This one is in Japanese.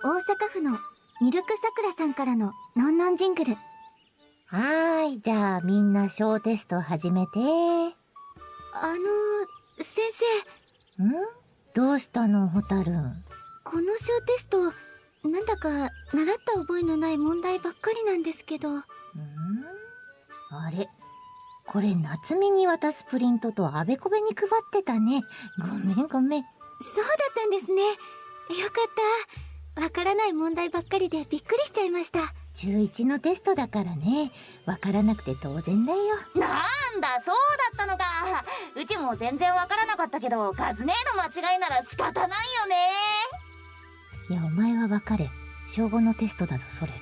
大阪府のミルクさくらさんからののんのんジングル。はーい、じゃあみんな小テスト始めて。んあの、先生、どうしたの、ホタルン？この小テスト、なんだか習った覚えのない問題ばっかりなんですけど。ん？あれ？これ夏美に渡すプリントとあべこべに配ってたね。ごめんごめん。そうだったんですね。よかった。わからない問題ばっかりでびっくりしちゃいました。中1のテストだからね。わからなくて当然だよ。なんだそうだったのかうちも全然わからなかったけどカズ姉の間違いなら仕方ないよねいや、お前はわかれ。小5のテストだぞ、それ。